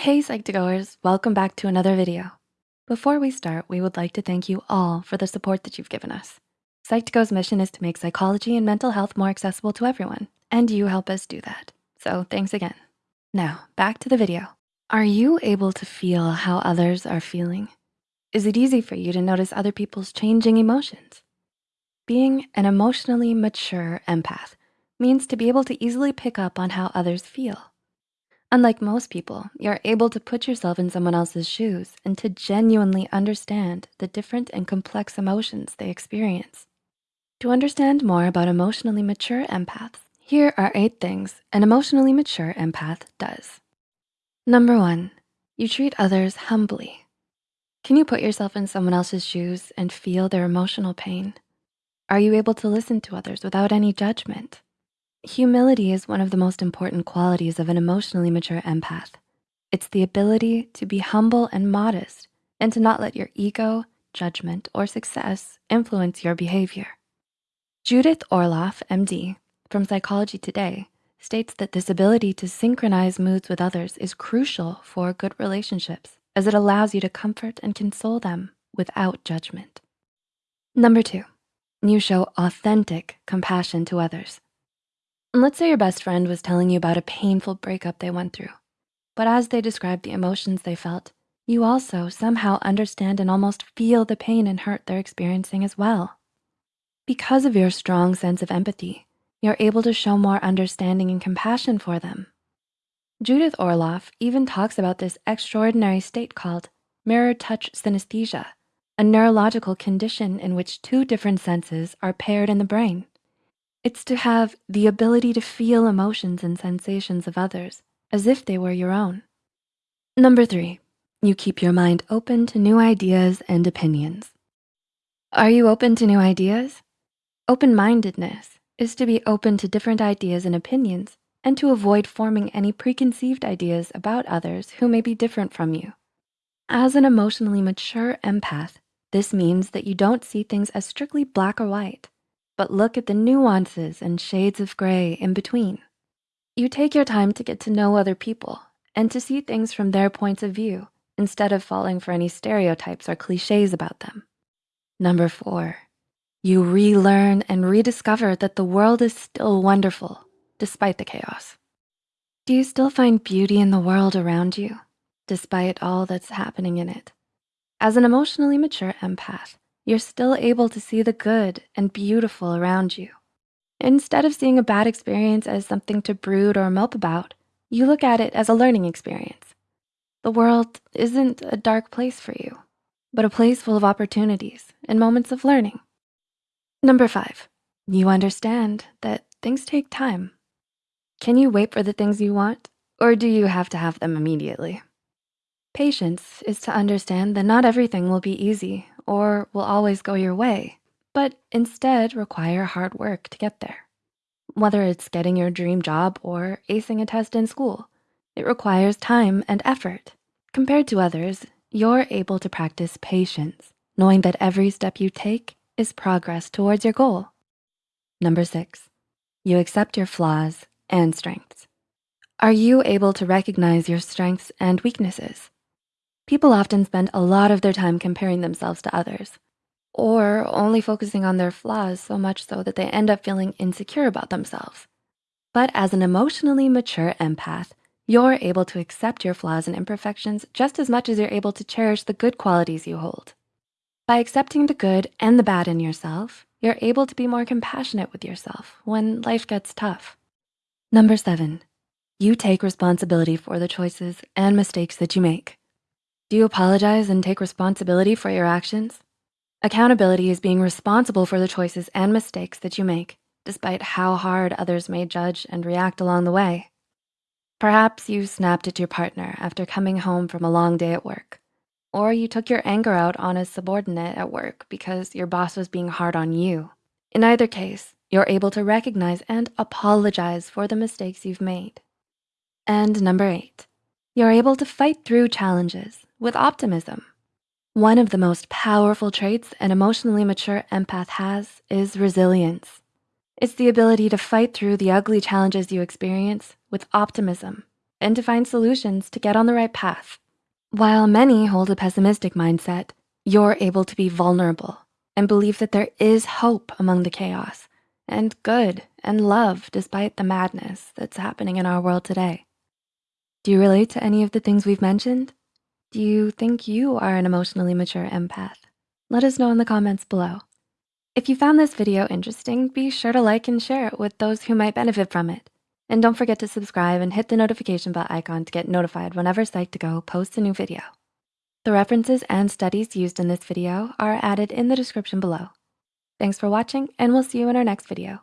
Hey Psych2Goers, welcome back to another video. Before we start, we would like to thank you all for the support that you've given us. Psych2Go's mission is to make psychology and mental health more accessible to everyone, and you help us do that. So thanks again. Now, back to the video. Are you able to feel how others are feeling? Is it easy for you to notice other people's changing emotions? Being an emotionally mature empath means to be able to easily pick up on how others feel. Unlike most people, you're able to put yourself in someone else's shoes and to genuinely understand the different and complex emotions they experience. To understand more about emotionally mature empaths, here are eight things an emotionally mature empath does. Number one, you treat others humbly. Can you put yourself in someone else's shoes and feel their emotional pain? Are you able to listen to others without any judgment? Humility is one of the most important qualities of an emotionally mature empath. It's the ability to be humble and modest and to not let your ego, judgment, or success influence your behavior. Judith Orloff, MD, from Psychology Today, states that this ability to synchronize moods with others is crucial for good relationships as it allows you to comfort and console them without judgment. Number two, you show authentic compassion to others. Let's say your best friend was telling you about a painful breakup they went through, but as they described the emotions they felt, you also somehow understand and almost feel the pain and hurt they're experiencing as well. Because of your strong sense of empathy, you're able to show more understanding and compassion for them. Judith Orloff even talks about this extraordinary state called mirror touch synesthesia, a neurological condition in which two different senses are paired in the brain. It's to have the ability to feel emotions and sensations of others as if they were your own. Number three, you keep your mind open to new ideas and opinions. Are you open to new ideas? Open-mindedness is to be open to different ideas and opinions and to avoid forming any preconceived ideas about others who may be different from you. As an emotionally mature empath, this means that you don't see things as strictly black or white, but look at the nuances and shades of gray in between. You take your time to get to know other people and to see things from their points of view instead of falling for any stereotypes or cliches about them. Number four, you relearn and rediscover that the world is still wonderful despite the chaos. Do you still find beauty in the world around you despite all that's happening in it? As an emotionally mature empath, you're still able to see the good and beautiful around you. Instead of seeing a bad experience as something to brood or mope about, you look at it as a learning experience. The world isn't a dark place for you, but a place full of opportunities and moments of learning. Number five, you understand that things take time. Can you wait for the things you want, or do you have to have them immediately? Patience is to understand that not everything will be easy or will always go your way, but instead require hard work to get there. Whether it's getting your dream job or acing a test in school, it requires time and effort. Compared to others, you're able to practice patience, knowing that every step you take is progress towards your goal. Number six, you accept your flaws and strengths. Are you able to recognize your strengths and weaknesses? People often spend a lot of their time comparing themselves to others or only focusing on their flaws so much so that they end up feeling insecure about themselves. But as an emotionally mature empath, you're able to accept your flaws and imperfections just as much as you're able to cherish the good qualities you hold. By accepting the good and the bad in yourself, you're able to be more compassionate with yourself when life gets tough. Number seven, you take responsibility for the choices and mistakes that you make. Do you apologize and take responsibility for your actions? Accountability is being responsible for the choices and mistakes that you make, despite how hard others may judge and react along the way. Perhaps you snapped at your partner after coming home from a long day at work, or you took your anger out on a subordinate at work because your boss was being hard on you. In either case, you're able to recognize and apologize for the mistakes you've made. And number eight, you're able to fight through challenges with optimism. One of the most powerful traits an emotionally mature empath has is resilience. It's the ability to fight through the ugly challenges you experience with optimism and to find solutions to get on the right path. While many hold a pessimistic mindset, you're able to be vulnerable and believe that there is hope among the chaos and good and love despite the madness that's happening in our world today. Do you relate to any of the things we've mentioned? Do you think you are an emotionally mature empath? Let us know in the comments below. If you found this video interesting, be sure to like and share it with those who might benefit from it. And don't forget to subscribe and hit the notification bell icon to get notified whenever Psych2Go posts a new video. The references and studies used in this video are added in the description below. Thanks for watching and we'll see you in our next video.